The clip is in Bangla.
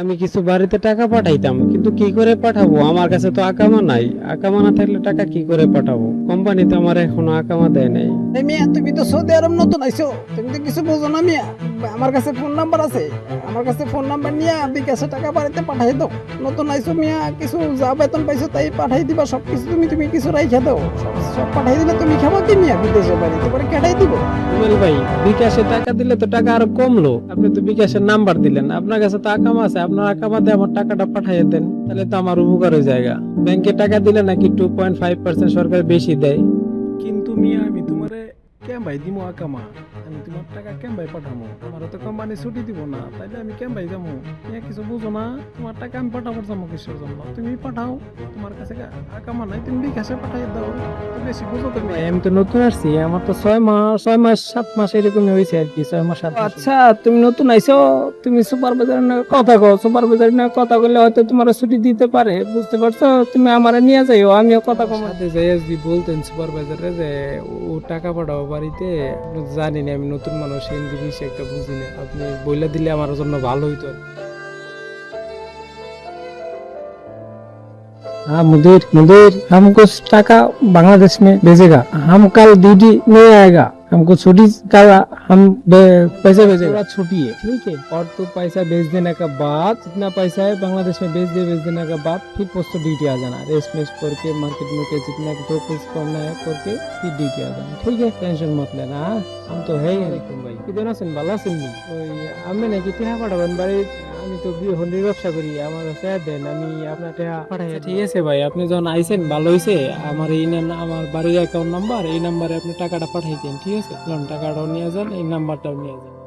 আমি কিছু বাড়িতে টাকা পাঠাইতাম, কিন্তু কি করে পাঠাবো? আমার কাছে তো আকামা নাই। আকামা না থাকলে টাকা কি করে পাঠাবো? কোম্পানি তো আমার এখনও আকামা দেয় নাই। এই মিয়া তুমি তো সৌদি আরব নতুন আইছো। তুমি তো কিছু বোঝো না মিয়া। আমার কাছে ফোন নাম্বার আছে। আমার কাছে ফোন নাম্বার নিয়ে বিকাশে টাকা বাড়িতে পাঠাই দাও। নতুন আইছো মিয়া কিছু যা বেতন পাইছো তাই পাঠাই দিবা। সব কিছু তুমি তুমি কিছু রাইখা দাও। সব- সব পাঠাই দিলে তুমি খাব কি মিয়া বিদেশে বাড়িতে পরে কেটাই দিব? রুবেল ভাই বিকাশে টাকা দিলে তো টাকা আরও কমলো। আপনি তো বিকাশের নাম্বার দিলেন। আপনার কাছে তো আকামা আছে। আপনার আকামা দিয়ে আমার টাকাটা পাঠাইয়ে দেন। তাহলে তো আমার উপকার হয়ে জায়গা। ব্যাংকে টাকা দিলে নাকি টু পয়েন্ট ফাইভ পার্সেন্ট সরকার বেশি দেয়। কিন্তু মিয়া আমি তোমারে কেম ভাই দিমো আকামা আমি তোমার টাকা কেম ভাই পাঠামো। আমার তো কোম্পানি ছুটি দিব না তাইলে আমি কেম ভাই যাব মিয়া কিছু বুঝো না তোমার টাকা আমি পাঠাবো যাব কিসের জন্য? তুমি পাঠাও তোমার কাছে কা- আকামা নাই তুমি বিকাশে পাঠাই দাও। তো বেশি বুঝো তুমি। আমি তো নতুন আসছি আমার তো ছয় মাস ছয় মাস সাত মাস এরকমই হয়েছে আর কি ছয় মাস সাত আচ্ছা তুমি নতুন আইছো তুমি সুপারভাইজারের নামে কথা কও। সুপারভাইজারের নামে কথা বললে হয়তো তোমার ছুটি দিতে পারে বুঝতে পারছ? তুমি আমারে নিয়ে যাইও আমিও কথা কম। সাথে যাই বলতেন সুপারভাইজারে যে ও টাকা পাঠাবো বাড়িতে আপনি তো জানেন আমি নতুন মানুষ হিন্দি বেশি একটা বুঝি না আপনি বইলা দিলে আমার জন্য ভালো হইতো আর কি। हाँ मुदीर मुदीर हमको टाका बांग्लादेश में भेजेगा हम कल ड्यूटी नहीं आएगा हमको छोटी का हम पैसा भेजे थोड़ा छुट्टी है ठीक है। और तो पैसा भेज देने का बाद जितना पैसा है बांग्लादेश में भेज दे भेज देने का बाद फिर पोस्ट ड्यूटी आ जाना। रेस मेस करके मार्केट में के जितना जो कुछ करना है करके फिर ड्यूटी आ जाना ठीक है। टेंशन मत लेना हाँ। हम तो है ही नहीं। भाई। कितना सुन वाला सुन। ली हमने नहीं कितना बड़ा बन बारी আমি তো হন্ডির ব্যবসা করি আমার স্যার দেন আমি আপনার টেহা পাঠাই ঠিক আছে ভাই আপনি যখন আইছেন ভালো হয়েছে আমার এই আমার বাড়ির অ্যাকাউন্ট নাম্বার এই নাম্বারে আপনি টাকাটা পাঠাই দেন ঠিক আছে? টাকাটাও নিয়ে যান এই নাম্বারটাও নিয়ে যান।